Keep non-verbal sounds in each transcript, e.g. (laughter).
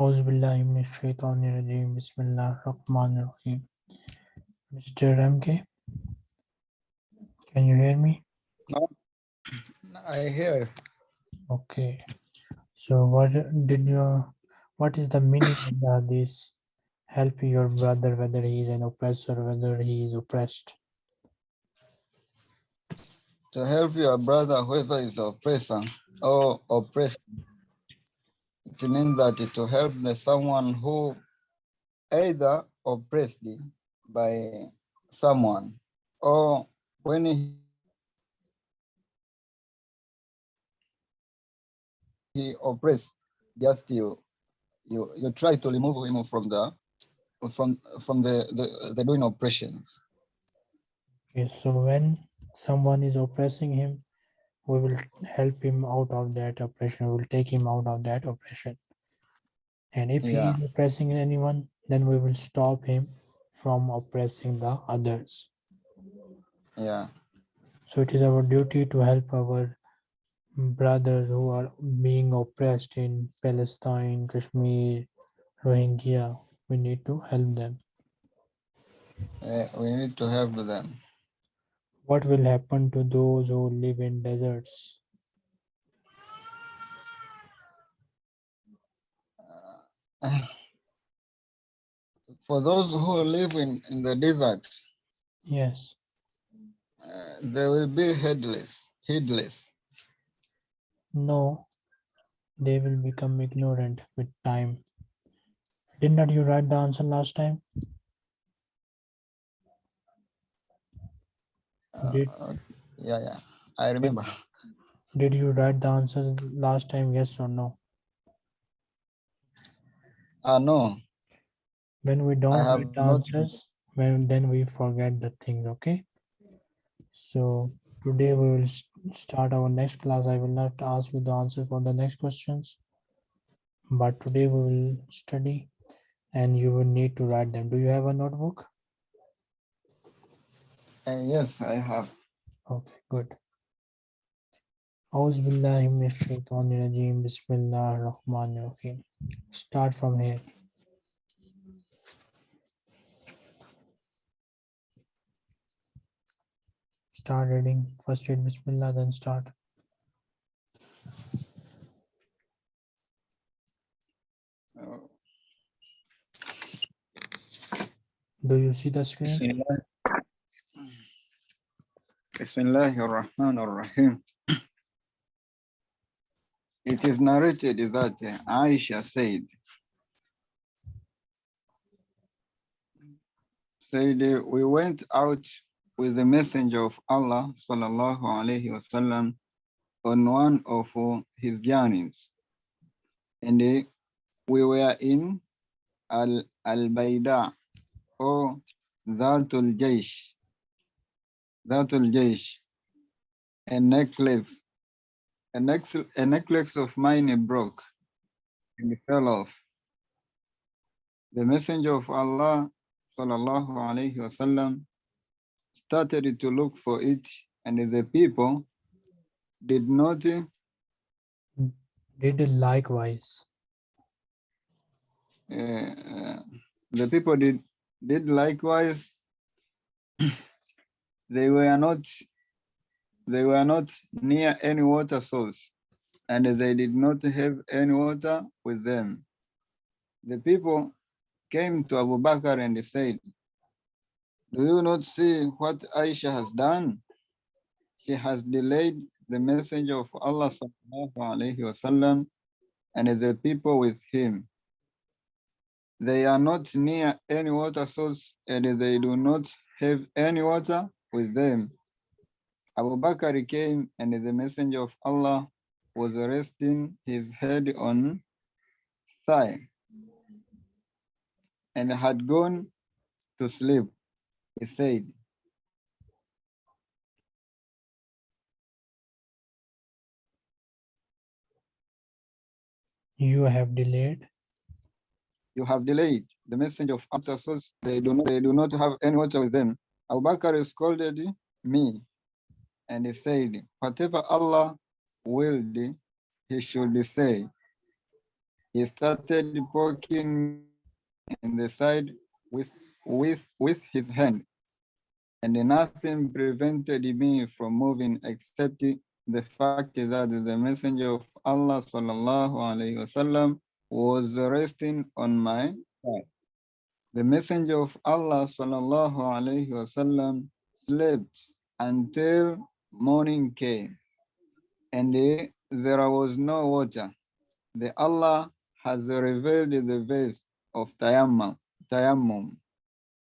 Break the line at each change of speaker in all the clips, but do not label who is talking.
Bismillahirrahmanirrahim. Mr. MK, can you hear me?
No, I hear.
Okay. So what did you, what is the meaning of this? Help your brother, whether he is an oppressor, whether he is oppressed.
To help your brother, whether he's oppressor or oppressed it means that to help the someone who either oppressed by someone or when he, he oppressed, just you you you try to remove him from the from from the the, the doing oppressions.
Okay, so when someone is oppressing him, we will help him out of that oppression. We will take him out of that oppression. And if
Yeah.
he is oppressing anyone, then we will stop him from oppressing the others.
Yeah.
So it is our duty to help our brothers who are being oppressed in Palestine, Kashmir, Rohingya. We need to help them.
Uh, we need to help them.
What will happen to those who live in deserts? (sighs)
For those who live in, in the desert,
Yes.
uh, they will be headless, heedless.
No, they will become ignorant with time. Did not you write the answer last time? Did-
uh, yeah, yeah, I remember.
Did you write the answers last time? Yes or no?
Ah, no,
When we don't
have
write the answers, when then we forget the things, okay? So today we will start our next class. I will not ask you the answer for the next questions. But today we will study and you will need to write them. Do you have a notebook?
Uh, yes, I have.
Okay, good. أعوذ بالله من الشيطان الرجيم بسم الله الرحمن الرحيم Start from here. Start reading. First read Bismillah, then start.
Uh,
Do you see the screen?
Bismillah. Bismillahir Rahmanir Rahim. It is narrated that uh, Aisha said, said uh, we went out with the messenger of Allah sallallahu alaihi wasallam on one of uh, his journeys, and we were in Al Al Baida or Dhatul Jaish, Dhatul Jaish, a necklace, a necklace, a necklace of mine broke and fell off. The messenger of Allah sallallahu alaihi wasallam started to look for it, and the people did not
Did likewise.
uh, the people did did likewise they were not they were not near any water source and they did not have any water with them. The people came to abu bakr and said do you not see what aisha has done? She has delayed the messenger of allah sallallahu alaihi wasallam and the people with him. They are not near any water source and they do not have any water with them. Abu Bakr came and the messenger of Allah was resting his head on thigh and had gone to sleep. He said,
You have delayed.
you have delayed the messenger of Allah source. They do not, they do not have any water with them. Abu Bakr scolded me and he said, whatever Allah willed, he should say. he started poking in the side with, with, with his hand. And nothing prevented me from moving except the fact that the messenger of Allah sallallahu alaihi wasallam was resting on my side. The messenger of Allah sallallahu alaihi wasallam slept until morning came and there was no water. The Allah has revealed the verse of tayammum. tayammum.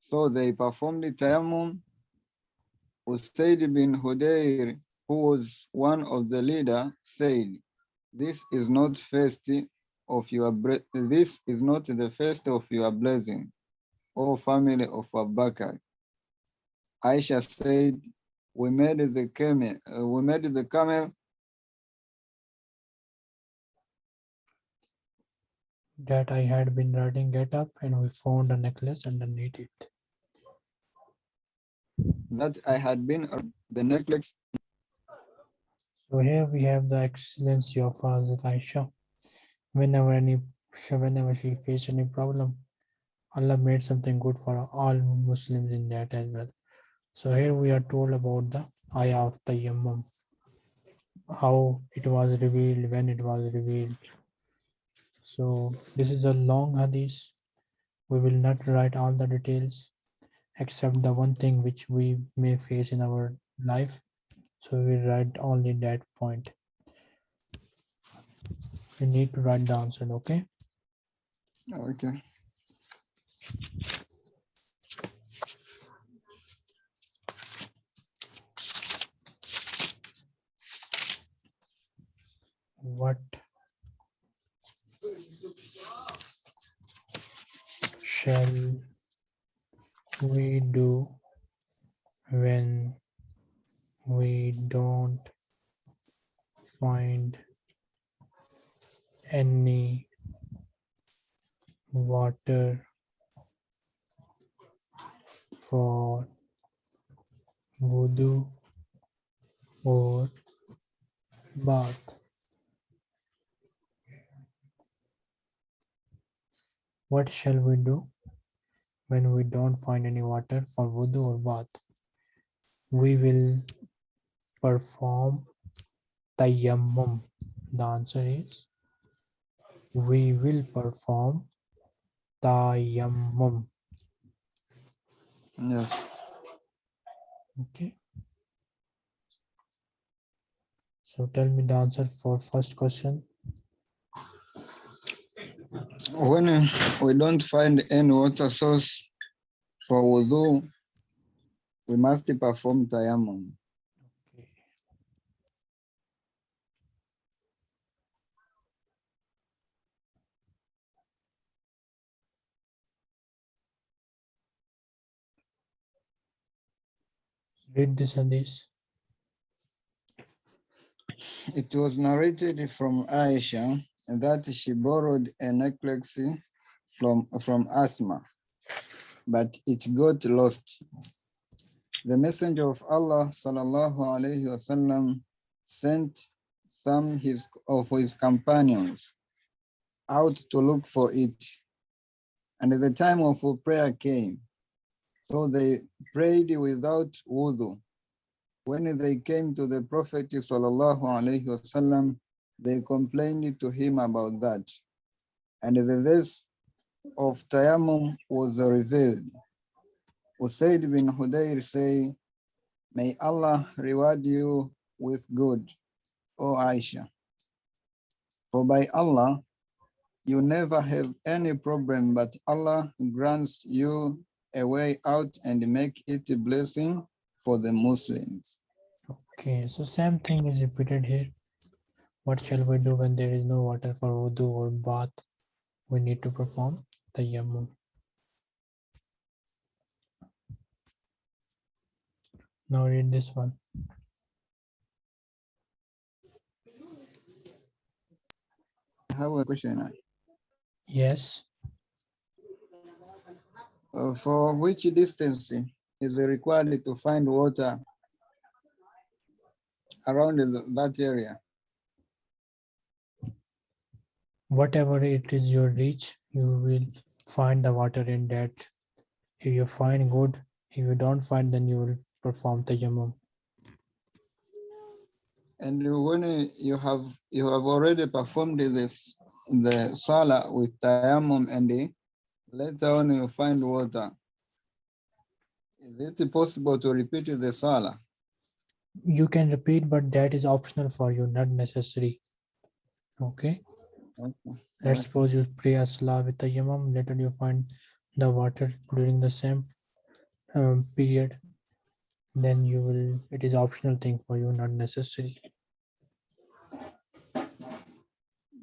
So they performed the tayammum. Usaid bin Hudayr, who was one of the leader, said, "This is not first of your this is not the first of your blessing, O family of Abubakar." Aisha said, "We made the camel. uh, we made the camel
that I had been riding get up and we found a necklace underneath it.
that I had been uh, the necklace
So here we have the excellency of Hazrat Aisha. Whenever any whenever she faced any problem, Allah made something good for all Muslims in that as well. So here we are told about the ayah of Tayammum, how it was revealed, when it was revealed. So this is a long hadith. We will not write all the details except the one thing which we may face in our life. So we write only that point. We need to write the answer, okay?
Okay.
What shall we do when we don't find any water for wudu or bath? What shall we do when we don't find any water for wudu or bath? We will perform tayammum. The answer is we will perform tayammum.
Yes.
Okay. So tell me the answer for first question.
When we don't find any water source for wudu, we must perform tayammum.
Okay. Read this hadith.
It was narrated from Aisha that she borrowed a necklace from, from Asma, but it got lost. The messenger of Allah sallallahu alaihi wasallam sent some his, of his companions out to look for it. And the time of prayer came. So they prayed without wudu. When they came to the Prophet wasallam, they complained to him about that. And the verse of Tayammum was revealed. Usaid bin Hudayr say, May Allah reward you with good, O Aisha. For by Allah, you never have any problem, but Allah grants you a way out and make it a blessing for the Muslims.
Okay, so same thing is repeated here. What shall we do when there is no water for wudu or bath? We need to perform the tayammum. Now read this one.
I have a question.
Yes,
Uh, for which distance is required to find water around that area?
whatever it is your reach, you will find the water in that. If you find good, if you don't find, then you will perform tayammum.
And when you have you have already performed this the salah with tayammum and the- later on you find water. Is it possible to repeat the salah?
You can repeat, but that is optional for you, not necessary. Okay.
Okay.
Let's suppose you pray a salah with tayammum, later you find the water during the same um, period. Then you will, it is optional thing for you, not necessary.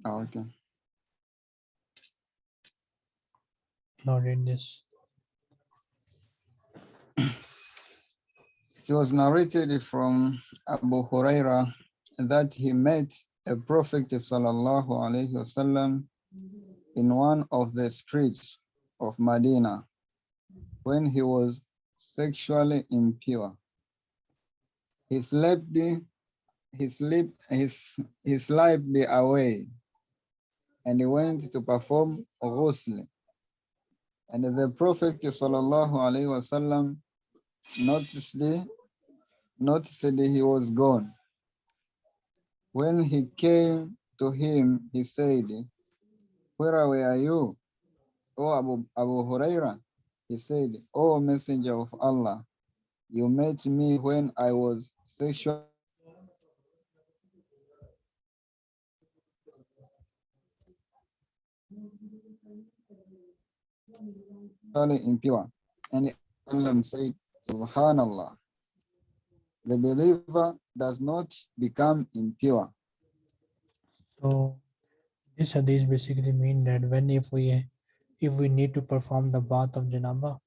Okay.
Now read this.
It was narrated from Abu Huraira that he met a prophet sallallahu alaihi wasallam in one of the streets of Medina when he was sexually impure. He slept, his, he slept away and he went to perform ghusl. And the Prophet wasallam noticed, noticed he was gone. When he came to him, he said, Where were you? O Abu, Abu Huraira? He said, O Messenger of Allah, you met me when I was sexually impure. And Allah said, Subhanallah. The believer does not become impure.
So this hadith basically mean that when if we if we need to perform the bath of janaba,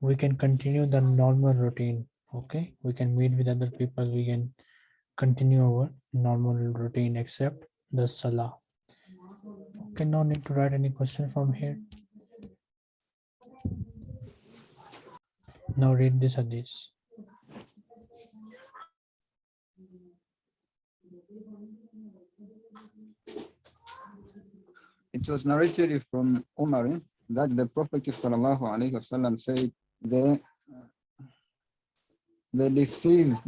we can continue the normal routine. Okay, we can meet with other people. We can continue our normal routine except the salah. Okay, no need to write any question from here. Now read this hadith.
It was narrated from Umar that the Prophet wasallam said, the, the deceased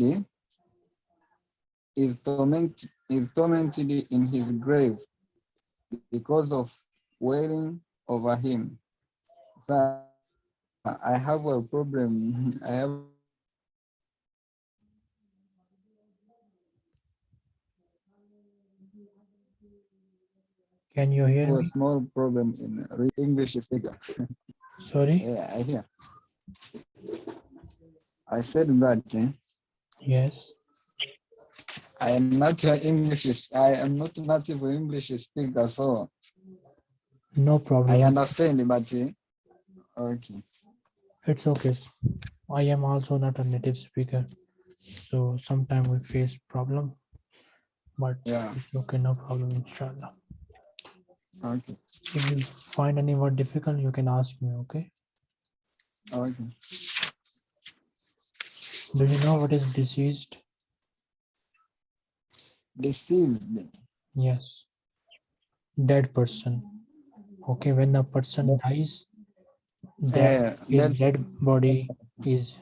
is, torment, is tormented in his grave because of wailing over him. So I have a problem. (laughs) I have
Can you hear
a small problem in English speaker. (laughs)
Sorry.
Yeah, I hear. I said that eh,
Yes.
I am not an English. I am not native English speaker, so
No problem.
I understand. But eh, okay,
It's okay. I am also not a native speaker, so sometimes we face problem, but
yeah,
it's okay, no problem, inshallah.
okay,
If you find any word difficult, you can ask me, okay?
okay.
Do you know what is deceased?
Deceased.
Yes. Dead person. Okay, when a person dies, that
Yeah,
dead body is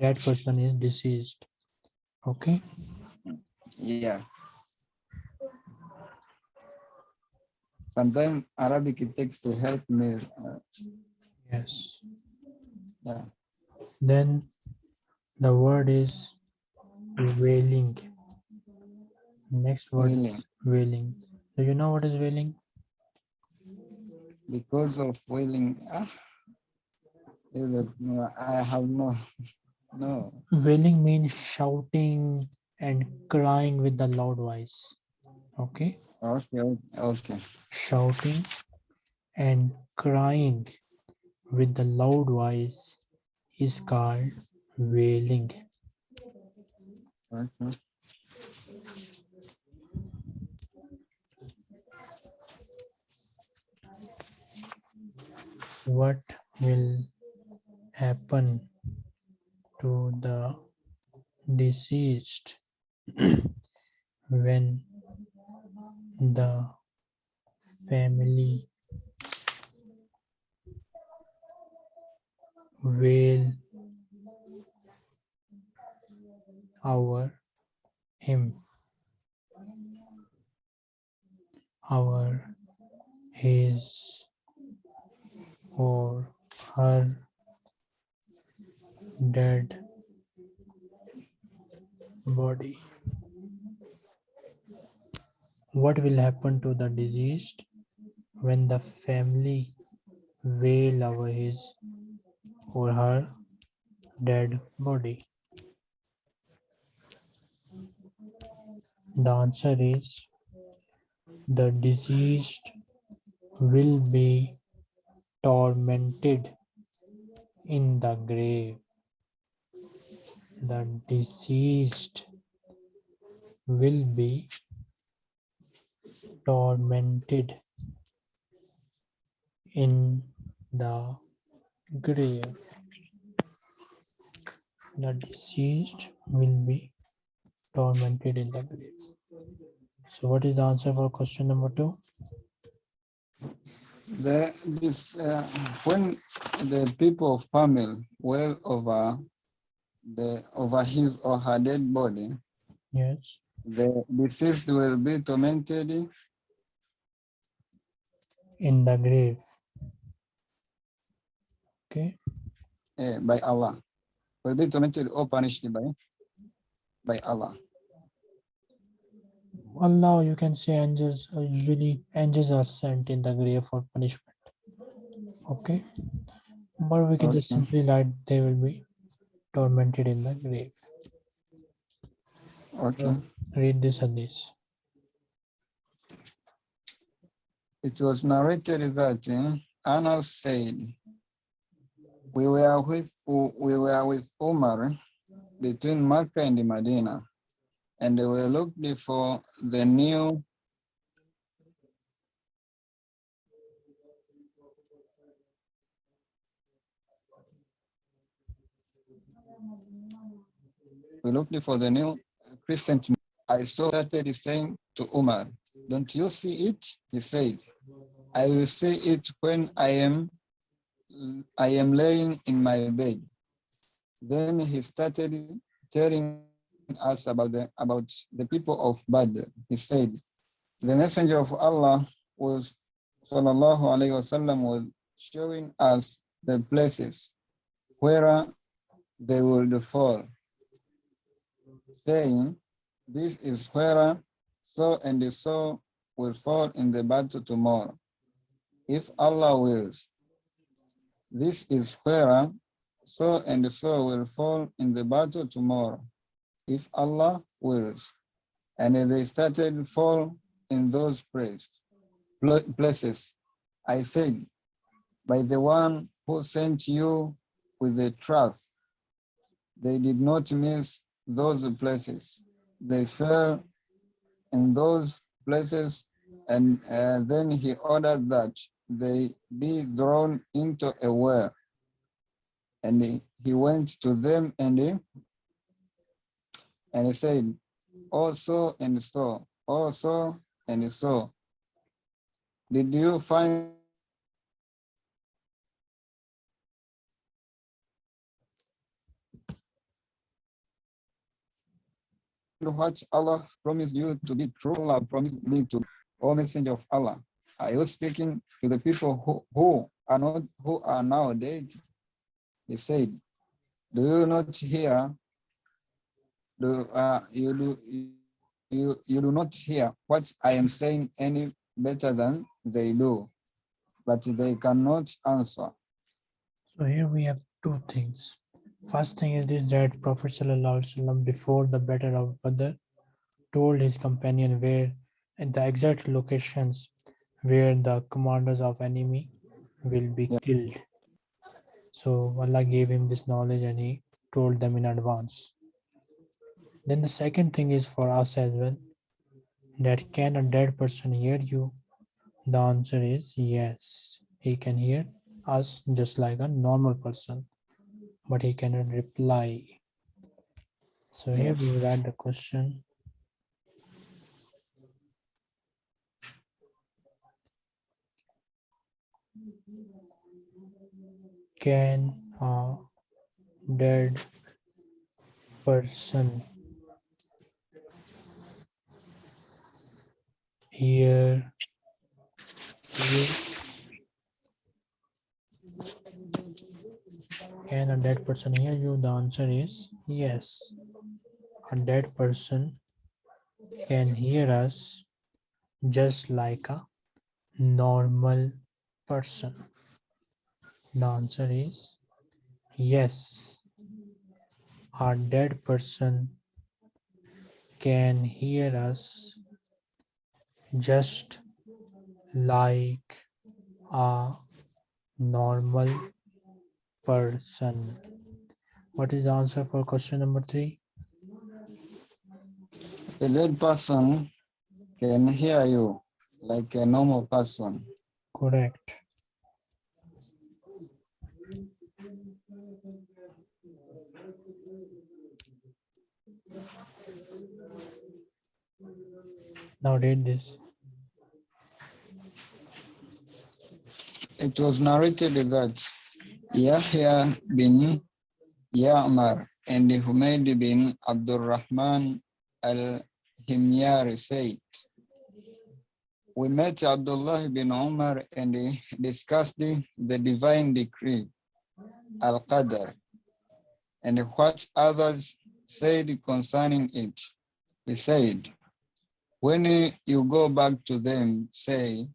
that person is deceased. Okay.
yeah. Sometimes Arabic it takes to help me. uh,
Yes.
yeah.
Then the word is wailing. Next word
Wailing.
wailing. Do you know what is wailing?
Because of wailing. Ah, no, I have no, no.
Wailing means shouting and crying with the loud voice. Okay.
Okay, okay,
Shouting and crying with the loud voice is called wailing.
okay.
What will happen to the deceased when the family will our him? Our his or her dead body. What will happen to the deceased when the family wail over his or her dead body? The answer is the deceased will be tormented in the grave. The deceased will be tormented in the grave. The deceased will be tormented in the grave. So what is the answer for question number two?
The, this, uh, when the people of family well over the over his or her dead body,
Yes.
the deceased will be tormented
In the grave. Okay.
eh, by Allah. Will be tormented or punished by by Allah.
Allah, you can say angels are usually angels are sent in the grave for punishment. Okay. But we can just
Okay.
simply write they will be tormented in the grave.
Okay.
Read this hadith.
It was narrated that eh, Anas said, "We were with we were with Umar between Makkah and the Medina, and we looked for the new we looked for the new crescent. I saw that he saying to Umar, "Don't you see it?" He said, "I will see it when I am I am laying in my bed." Then he started telling us about the about the people of Badr. He said, "The messenger of Allah was sallallahu alaihi wasallam was showing us the places where they would fall, saying, This is where so and so will fall in the battle tomorrow, if Allah wills. This is where so and so will fall in the battle tomorrow, if Allah wills. And they started fall in those place- places. I said, by the one who sent you with the trust, they did not miss those places. They fell in those places and uh, then he ordered that they be thrown into a well. And he, he went to them and and he said, also and so, also and so. Did you find what Allah promised you to be true. Allah promised me to, O Messenger of Allah. Are you speaking to the people who, who are not who are now dead? He said, Do you not hear? Do uh, you do you you do not hear what I am saying any better than they do, but they cannot answer.
So here we have two things. First thing is this that Prophet Sallallahu Alaihi Wasallam before the battle of Badr told his companion where and the exact locations where the commanders of enemy will be
Yeah.
killed. So Allah gave him this knowledge and he told them in advance. Then the second thing is for us as well that can a dead person hear you? The answer is yes. He can hear us just like a normal person, but he cannot reply. So here we write the question. Can a dead person hear you? Can a dead person hear you? The answer is yes. A dead person can hear us just like a normal person. The answer is yes. A dead person can hear us just like a normal person. What is the answer for question number three?
A dead person can hear you like a normal person.
Correct. Now read this.
It was narrated that Yahya bin Ya'mar and Humayd bin Abdul Rahman al-Himyari said, we met Abdullah bin Umar and discussed the, the divine decree, Al-Qadr, and what others said concerning it. He said, when you go back to them, say,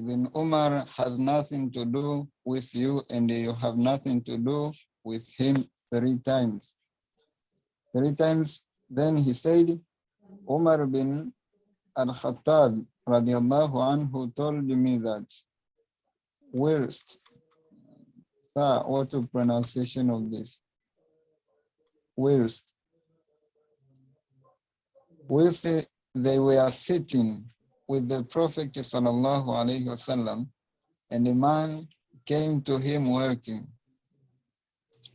Ibn Umar has nothing to do with you and you have nothing to do with him three times. Three times, then he said, Umar bin al-Khattab radiallahu anhu told me that worst, sir, what the pronunciation of this? Worst. Whilst they were sitting with the Prophet sallallahu alaihi wasallam, and a man came to him working,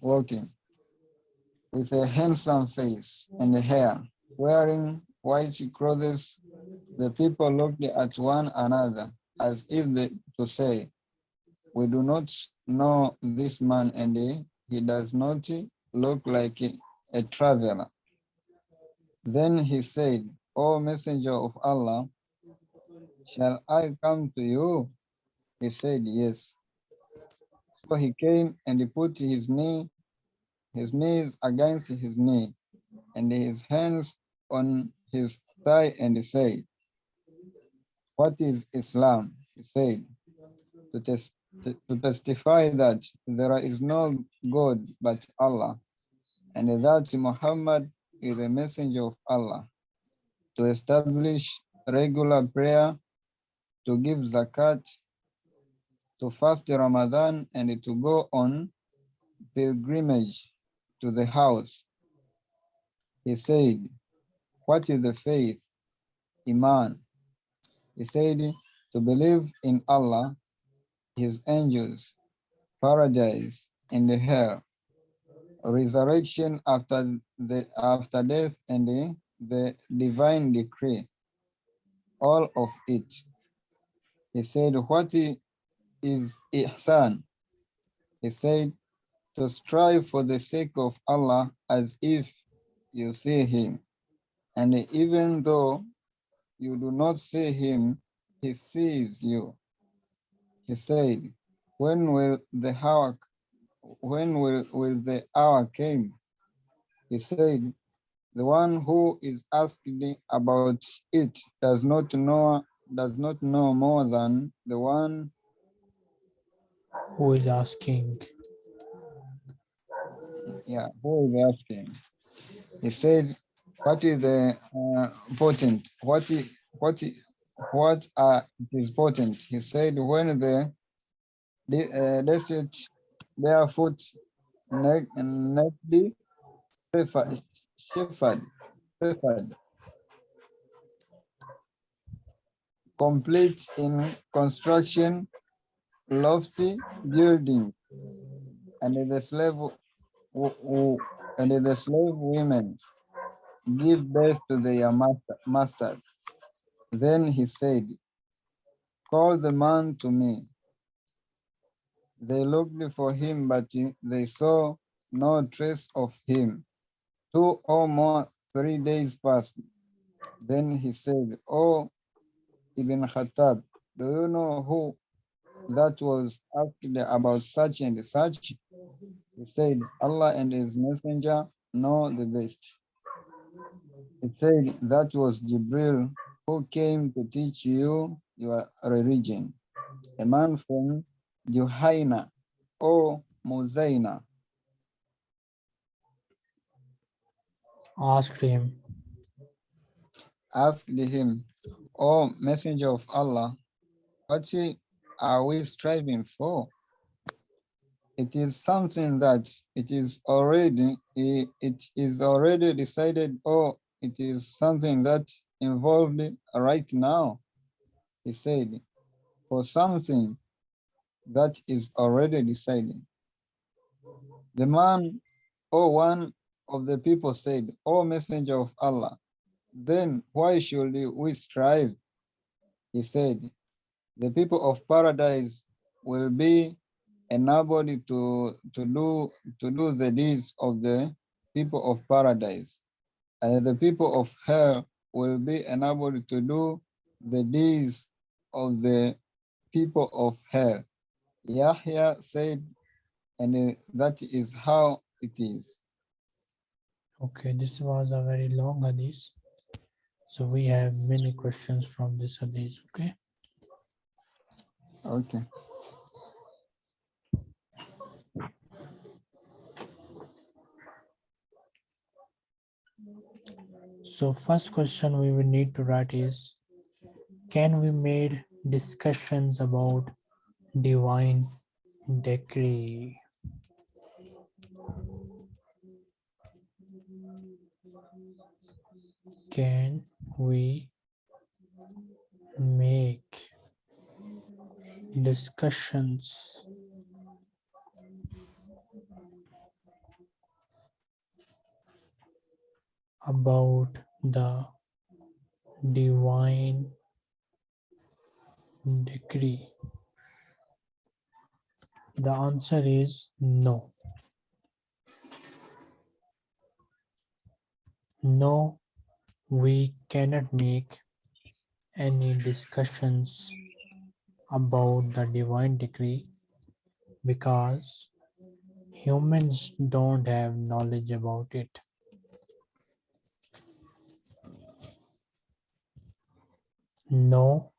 working with a handsome face and hair, wearing white clothes. The people looked at one another as if they, to say, we do not know this man and he, does not look like a traveler. Then he said, O messenger of Allah, shall I come to you? He said, yes. So he came and he put his knee, his knees against his knee and his hands on his thigh and he said, what is Islam? He said, to, tes to testify that there is no God but Allah and that Muhammad is a messenger of Allah to establish regular prayer, to give zakat, to fast Ramadan, and to go on pilgrimage to the house. He said, what is the faith? Iman. He said, to believe in Allah, his angels, paradise, and the hell, resurrection after the after death, and the the divine decree, all of it. He said, what is ihsan? He said, to strive for the sake of Allah as if you see him. And even though you do not see him, he sees you. He said, when will the hour, when will, will the hour came? He said, the one who is asking about it does not know does not know more than the one
Who is asking?
yeah who is asking? He said what is the uh, potent what is what is what uh, is potent he said when the the uh, destitute barefoot neck and neckly shepherd shepherd shepherd complete in construction lofty building and the slave and the slave women give birth to their master. Then he said, call the man to me. They looked for him, but they saw no trace of him. Two or more, three days passed. Then he said, Oh, Ibn Khattab, do you know who that was asked about such and such? He said, Allah and his messenger know the best. He said, that was Jibril who came to teach you your religion. A man from Juhaina or Muzaina
Asked him,
asked him, O messenger of Allah, what are we striving for? It is something that it is already it is already decided or it is something that involved right now. He said, for something that is already decided. The man or one of the people said, O messenger of Allah, then why should we strive? He said, the people of paradise will be enabled to, to, do, to do the deeds of the people of paradise. And the people of hell will be enabled to do the deeds of the people of hell. Yahya said, and that is how it is.
okay, this was a very long hadith. So we have many questions from this hadith, okay?
Okay.
So first question we will need to write is, can we made discussions about divine decree? Can we make discussions about the divine decree? The answer is no. No, we cannot make any discussions about the divine decree because humans don't have knowledge about it. No,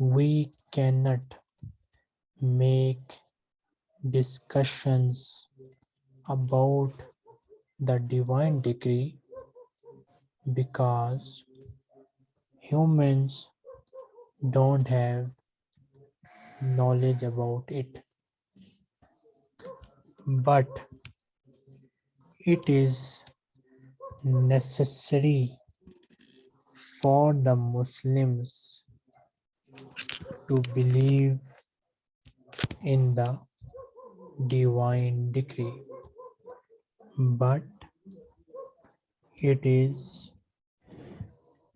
we cannot make discussions about the divine decree because humans don't have knowledge about it. But it is necessary for the Muslims to believe in the divine decree. But it is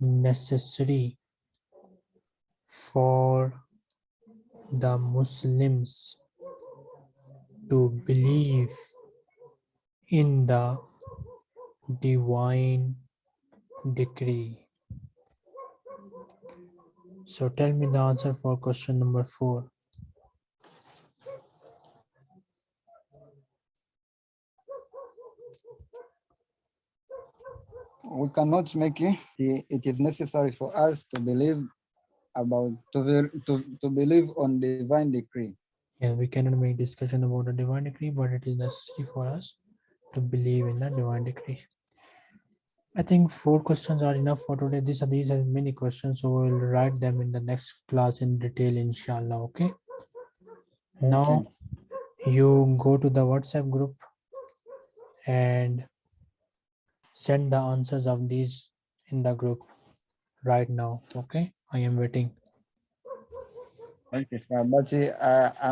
necessary for the Muslims to believe in the divine decree. So tell me the answer for question number four.
We cannot make it. It is necessary for us to believe about to, to, to believe on divine decree.
Yeah, we cannot make discussion about the divine decree, but it is necessary for us to believe in the divine decree. I think four questions are enough for today. These are these have many questions, so we'll write them in the next class in detail, inshallah. Okay. Now you go to the WhatsApp group and send the answers of these in the group right now. Okay. I am waiting.
Okay, sir. But uh,